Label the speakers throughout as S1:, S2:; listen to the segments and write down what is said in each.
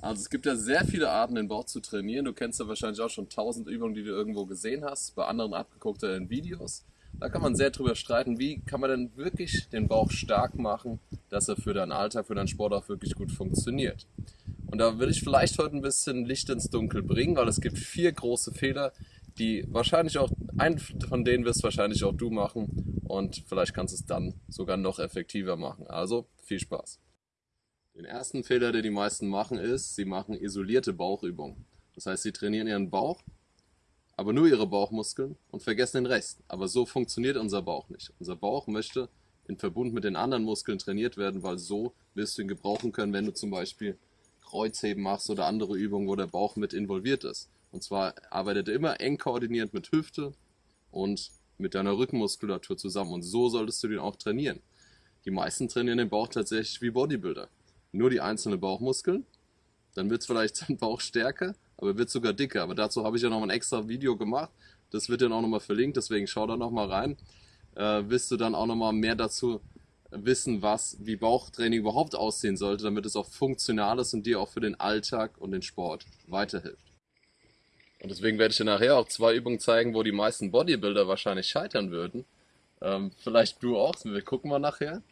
S1: Also es gibt ja sehr viele Arten, den Bauch zu trainieren. Du kennst ja wahrscheinlich auch schon tausend Übungen, die du irgendwo gesehen hast, bei anderen abgeguckt oder in Videos. Da kann man sehr drüber streiten, wie kann man denn wirklich den Bauch stark machen, dass er für deinen Alltag, für deinen Sport auch wirklich gut funktioniert. Und da will ich vielleicht heute ein bisschen Licht ins Dunkel bringen, weil es gibt vier große Fehler, die wahrscheinlich auch, einen von denen wirst wahrscheinlich auch du machen und vielleicht kannst du es dann sogar noch effektiver machen. Also viel Spaß. Den ersten Fehler, den die meisten machen, ist, sie machen isolierte Bauchübungen. Das heißt, sie trainieren ihren Bauch, aber nur ihre Bauchmuskeln und vergessen den Rest. Aber so funktioniert unser Bauch nicht. Unser Bauch möchte in Verbund mit den anderen Muskeln trainiert werden, weil so wirst du ihn gebrauchen können, wenn du zum Beispiel Kreuzheben machst oder andere Übungen, wo der Bauch mit involviert ist. Und zwar arbeitet er immer eng koordiniert mit Hüfte und mit deiner Rückenmuskulatur zusammen. Und so solltest du den auch trainieren. Die meisten trainieren den Bauch tatsächlich wie Bodybuilder nur die einzelnen Bauchmuskeln. Dann wird es vielleicht sein Bauch stärker, aber wird sogar dicker. Aber dazu habe ich ja noch ein extra Video gemacht. Das wird dann auch nochmal verlinkt, deswegen schau da nochmal rein. Äh, wirst du dann auch nochmal mehr dazu wissen, was, wie Bauchtraining überhaupt aussehen sollte, damit es auch funktional ist und dir auch für den Alltag und den Sport weiterhilft. Und deswegen werde ich dir nachher auch zwei Übungen zeigen, wo die meisten Bodybuilder wahrscheinlich scheitern würden. Ähm, vielleicht du auch, wir gucken mal nachher.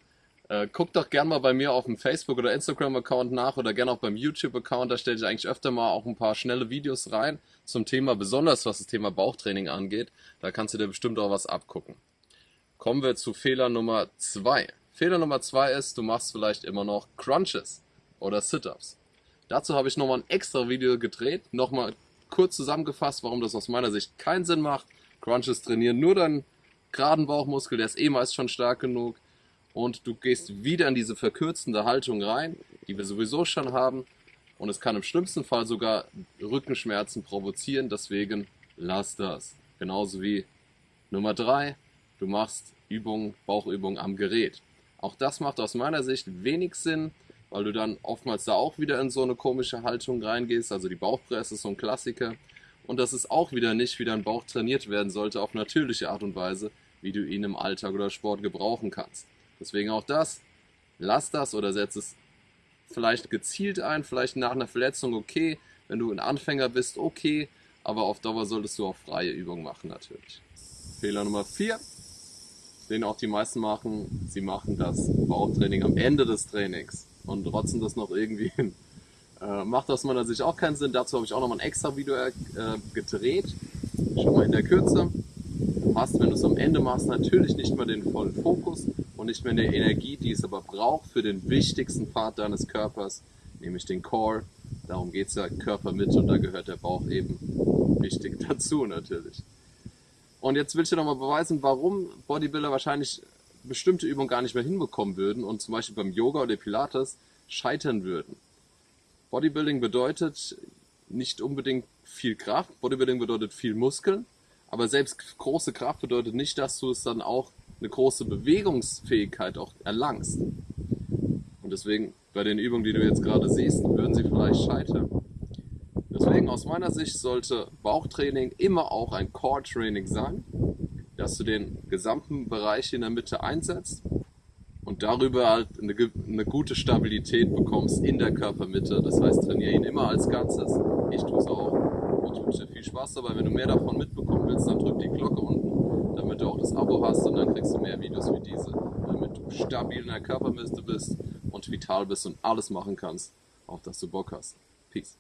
S1: Äh, guck doch gerne mal bei mir auf dem Facebook- oder Instagram-Account nach oder gerne auch beim YouTube-Account. Da stelle ich eigentlich öfter mal auch ein paar schnelle Videos rein zum Thema, besonders was das Thema Bauchtraining angeht. Da kannst du dir bestimmt auch was abgucken. Kommen wir zu Fehler Nummer zwei. Fehler Nummer zwei ist, du machst vielleicht immer noch Crunches oder Sit-Ups. Dazu habe ich nochmal ein extra Video gedreht, nochmal kurz zusammengefasst, warum das aus meiner Sicht keinen Sinn macht. Crunches trainieren nur deinen geraden Bauchmuskel, der ist eh meist schon stark genug und du gehst wieder in diese verkürzende Haltung rein, die wir sowieso schon haben und es kann im schlimmsten Fall sogar Rückenschmerzen provozieren, deswegen lass das. Genauso wie Nummer drei, du machst Übungen, Bauchübungen am Gerät. Auch das macht aus meiner Sicht wenig Sinn, weil du dann oftmals da auch wieder in so eine komische Haltung reingehst, also die Bauchpresse ist so ein Klassiker und das ist auch wieder nicht, wie dein Bauch trainiert werden sollte auf natürliche Art und Weise, wie du ihn im Alltag oder Sport gebrauchen kannst. Deswegen auch das, lass das oder setz es vielleicht gezielt ein, vielleicht nach einer Verletzung okay, wenn du ein Anfänger bist, okay, aber auf Dauer solltest du auch freie Übungen machen natürlich. Fehler Nummer 4, den auch die meisten machen, sie machen das Bauchtraining am Ende des Trainings und rotzen das noch irgendwie hin. Äh, macht aus meiner Sicht auch keinen Sinn, dazu habe ich auch noch mal ein extra Video äh, gedreht, schon mal in der Kürze. Hast, wenn du es am Ende machst, natürlich nicht mehr den vollen Fokus, und nicht mehr eine Energie, die es aber braucht für den wichtigsten Part deines Körpers, nämlich den Core. Darum geht es ja Körpermitte und da gehört der Bauch eben wichtig dazu natürlich. Und jetzt will ich dir nochmal beweisen, warum Bodybuilder wahrscheinlich bestimmte Übungen gar nicht mehr hinbekommen würden und zum Beispiel beim Yoga oder Pilates scheitern würden. Bodybuilding bedeutet nicht unbedingt viel Kraft, Bodybuilding bedeutet viel Muskeln, aber selbst große Kraft bedeutet nicht, dass du es dann auch eine große Bewegungsfähigkeit auch erlangst. Und deswegen, bei den Übungen, die du jetzt gerade siehst, würden sie vielleicht scheitern. Deswegen aus meiner Sicht sollte Bauchtraining immer auch ein Core-Training sein, dass du den gesamten Bereich in der Mitte einsetzt und darüber halt eine, eine gute Stabilität bekommst in der Körpermitte. Das heißt, trainiere ihn immer als Ganzes. Ich tue es auch und wünsche dir viel Spaß dabei. Wenn du mehr davon mitbekommen willst, dann drück die Glocke unten damit du auch das Abo hast und dann kriegst du mehr Videos wie diese, damit du stabil in der Körpermiste bist und vital bist und alles machen kannst, auf das du Bock hast. Peace.